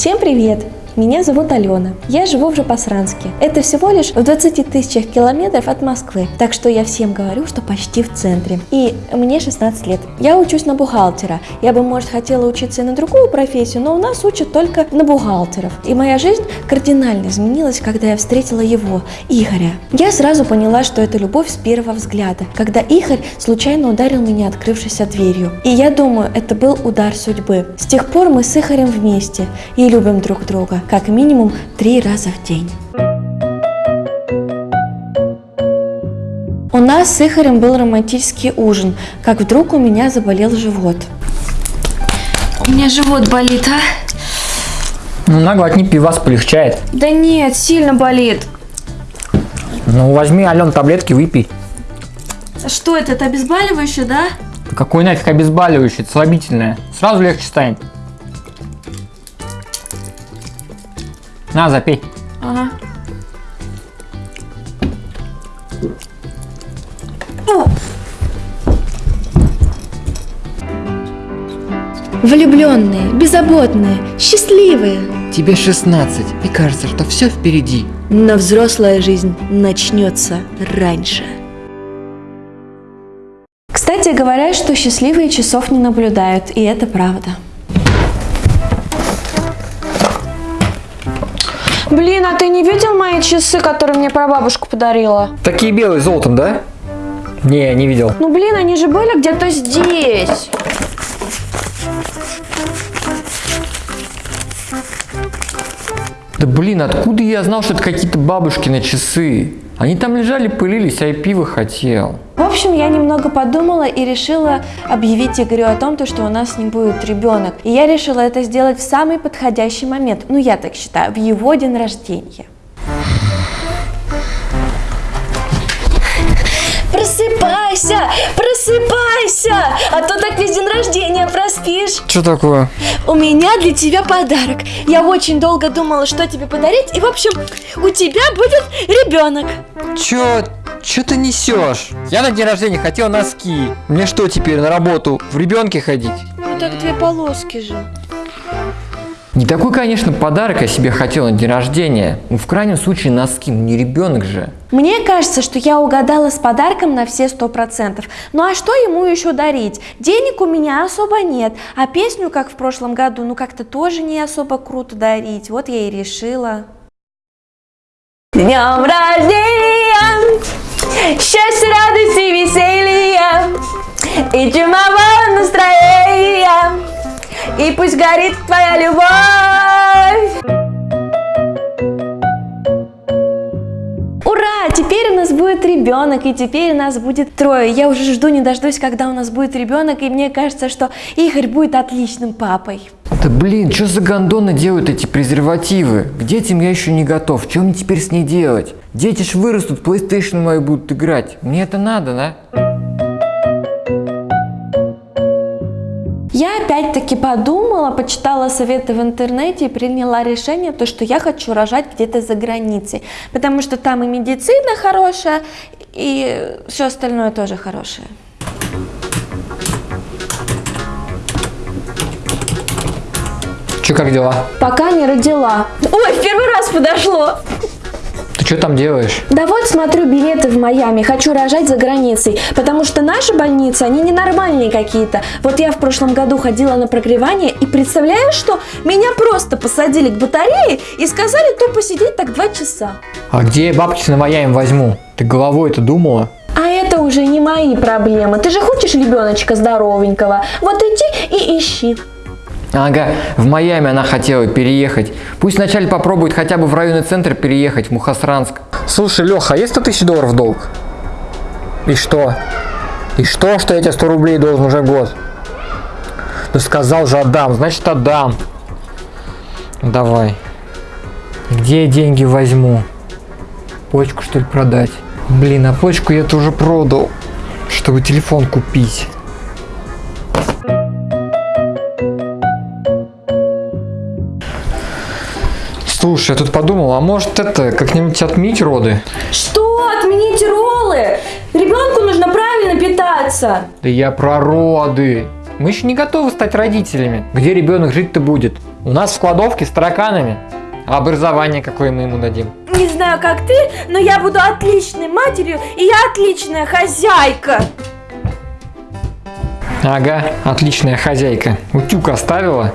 Всем привет! Меня зовут Алена. Я живу в Жапосранске. Это всего лишь в 20 тысячах километров от Москвы. Так что я всем говорю, что почти в центре. И мне 16 лет. Я учусь на бухгалтера. Я бы, может, хотела учиться и на другую профессию, но у нас учат только на бухгалтеров. И моя жизнь кардинально изменилась, когда я встретила его, Игоря. Я сразу поняла, что это любовь с первого взгляда, когда Игорь случайно ударил меня открывшейся дверью. И я думаю, это был удар судьбы. С тех пор мы с Игорем вместе и любим друг друга как минимум три раза в день. У нас с Игорем был романтический ужин, как вдруг у меня заболел живот. У меня живот болит, а? Ну, на глотни пивас полегчает. Да нет, сильно болит. Ну, возьми, Ален, таблетки выпей. Что это, это обезболивающее, да? Какой нафиг обезболивающее, это слабительное. Сразу легче станет. На, запей. Ага. Влюбленные, беззаботные, счастливые. Тебе 16, и кажется, что все впереди. Но взрослая жизнь начнется раньше. Кстати, говорят, что счастливые часов не наблюдают, и это правда. Блин, а ты не видел мои часы, которые мне прабабушка подарила? Такие белые, золотом, да? Не, не видел. Ну блин, они же были где-то здесь. Да блин, откуда я знал, что это какие-то бабушкины часы? Они там лежали, пылились, а я пиво хотел. В общем, я немного подумала и решила объявить Игорю о том, то, что у нас ним будет ребенок. И я решила это сделать в самый подходящий момент, ну я так считаю, в его день рождения. Просыпайся, просыпайся, а то так весь день рождения проспишь. Что такое? У меня для тебя подарок. Я очень долго думала, что тебе подарить, и в общем, у тебя будет ребенок. Чё, чё ты несешь? Я на день рождения хотел носки. Мне что теперь, на работу в ребенке ходить? Ну так две полоски же. Не такой, конечно, подарок я себе хотел на день рождения. Ну, в крайнем случае, носки, ну не ребенок же. Мне кажется, что я угадала с подарком на все сто процентов. Ну а что ему еще дарить? Денег у меня особо нет, а песню, как в прошлом году, ну как-то тоже не особо круто дарить. Вот я и решила. Днем рождения! Счастья, радости, веселья! И чумового настроения! И пусть горит твоя любовь! Ура! Теперь у нас будет ребенок, и теперь у нас будет трое. Я уже жду, не дождусь, когда у нас будет ребенок, и мне кажется, что Игорь будет отличным папой. Да блин, что за гондоны делают эти презервативы? К детям я еще не готов. Что мне теперь с ней делать? Дети ж вырастут, PlayStation мои будут играть. Мне это надо, да? Я опять-таки подумала, почитала советы в интернете и приняла решение, то, что я хочу рожать где-то за границей, потому что там и медицина хорошая, и все остальное тоже хорошее. Че, как дела? Пока не родила. Ой, в первый раз подошло. Ты что там делаешь? Да вот смотрю билеты в Майами, хочу рожать за границей, потому что наши больницы, они ненормальные какие-то. Вот я в прошлом году ходила на прогревание и представляю, что меня просто посадили к батарее и сказали то посидеть так два часа. А где я бабки на Майами возьму? Ты головой это думала? А это уже не мои проблемы. Ты же хочешь ребеночка здоровенького? Вот иди и ищи. Ага, в Майами она хотела переехать. Пусть вначале попробует хотя бы в районный центр переехать, в Мухосранск. Слушай, Леха, а есть 100 тысяч долларов долг? И что? И что, что я тебе 100 рублей должен уже год? Ну сказал же отдам, значит отдам. Давай. Где я деньги возьму? Почку что ли продать? Блин, а почку я тоже продал, чтобы телефон купить. Слушай, я тут подумал, а может это как-нибудь отменить роды? Что? Отменить роллы? Ребенку нужно правильно питаться. Да я про роды. Мы еще не готовы стать родителями. Где ребенок жить-то будет? У нас в кладовке с тараканами. А образование какое мы ему дадим? Не знаю, как ты, но я буду отличной матерью, и я отличная хозяйка. Ага, отличная хозяйка. Утюг оставила.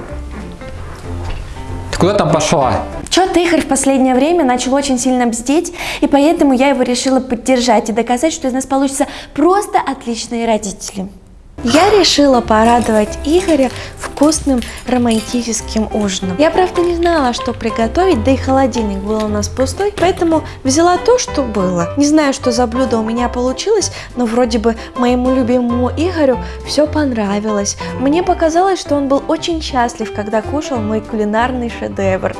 Ты куда там пошла? Чё-то Игорь в последнее время начал очень сильно бздеть, и поэтому я его решила поддержать и доказать, что из нас получится просто отличные родители. Я решила порадовать Игоря вкусным романтическим ужином. Я, правда, не знала, что приготовить, да и холодильник был у нас пустой, поэтому взяла то, что было. Не знаю, что за блюдо у меня получилось, но вроде бы моему любимому Игорю все понравилось. Мне показалось, что он был очень счастлив, когда кушал мой кулинарный шедевр.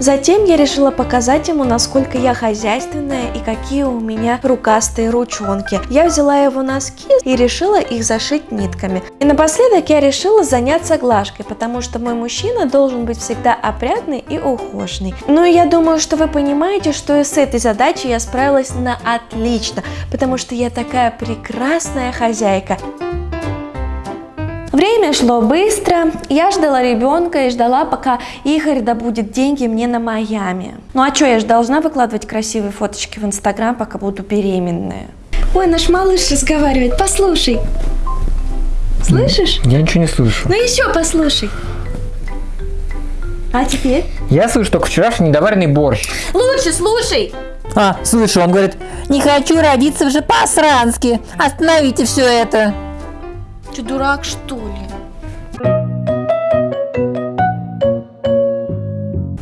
Затем я решила показать ему, насколько я хозяйственная и какие у меня рукастые ручонки. Я взяла его носки и решила их зашить нитками. И напоследок я решила заняться глажкой, потому что мой мужчина должен быть всегда опрятный и ухоженный. Ну и я думаю, что вы понимаете, что и с этой задачей я справилась на отлично, потому что я такая прекрасная хозяйка. Время шло быстро, я ждала ребенка и ждала, пока Игорь добудет деньги мне на Майами. Ну а что, я же должна выкладывать красивые фоточки в Инстаграм, пока буду беременная. Ой, наш малыш разговаривает, послушай. Слышишь? Я ничего не слышу. Ну еще послушай. А теперь? Я слышу только вчерашний недоваренный борщ. Лучше слушай. А, слышу, он говорит, не хочу родиться в Жепасранске. Остановите все это. Ты дурак, что ли?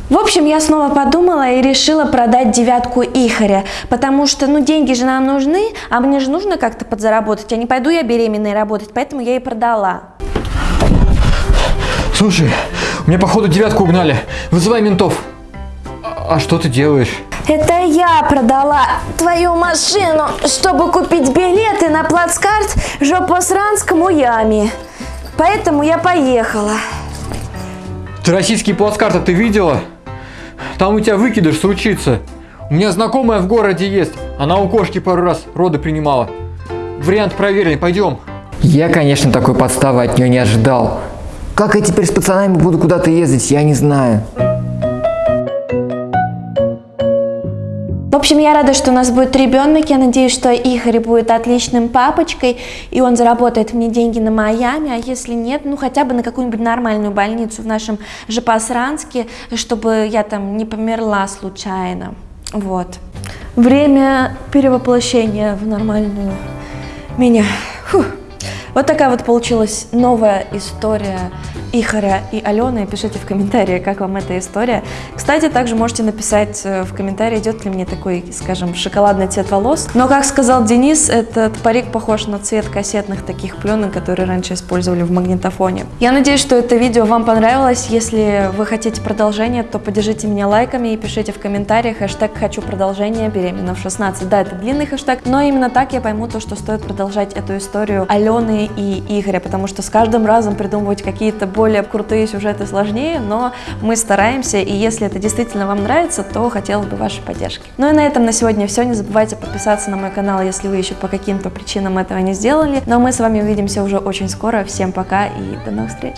В общем, я снова подумала и решила продать девятку Ихаря, потому что, ну, деньги же нам нужны, а мне же нужно как-то подзаработать, а не пойду я беременной работать, поэтому я и продала. Слушай, у меня походу девятку угнали. Вызывай ментов. А, а что ты делаешь? Это я продала твою машину, чтобы купить билеты на плацкарт Жопосранскому яме. Поэтому я поехала. Ты российские плацкарты ты видела? Там у тебя выкидыш случится. У меня знакомая в городе есть. Она у кошки пару раз роды принимала. Вариант проверенный, пойдем. Я, конечно, такой подставы от нее не ожидал. Как я теперь с пацанами буду куда-то ездить, я не знаю. Общем, я рада, что у нас будет ребенок. Я надеюсь, что Игорь будет отличным папочкой, и он заработает мне деньги на Майами, а если нет, ну хотя бы на какую-нибудь нормальную больницу в нашем Жепасранске, чтобы я там не померла случайно. Вот. Время перевоплощения в нормальную меня. Фух. Вот такая вот получилась новая история Ихаря и Алены. Пишите в комментарии, как вам эта история. Кстати, также можете написать э, в комментарии, идет ли мне такой, скажем, шоколадный цвет волос. Но, как сказал Денис, этот парик похож на цвет кассетных таких пленок, которые раньше использовали в магнитофоне. Я надеюсь, что это видео вам понравилось. Если вы хотите продолжение, то поддержите меня лайками и пишите в комментариях хэштег «Хочу продолжение беременна в 16». Да, это длинный хэштег, но именно так я пойму то, что стоит продолжать эту историю Алены и Игоря, потому что с каждым разом придумывать какие-то более крутые сюжеты сложнее, но мы стараемся, и если это действительно вам нравится, то хотелось бы вашей поддержки. Ну и на этом на сегодня все. Не забывайте подписаться на мой канал, если вы еще по каким-то причинам этого не сделали. Но мы с вами увидимся уже очень скоро. Всем пока и до новых встреч!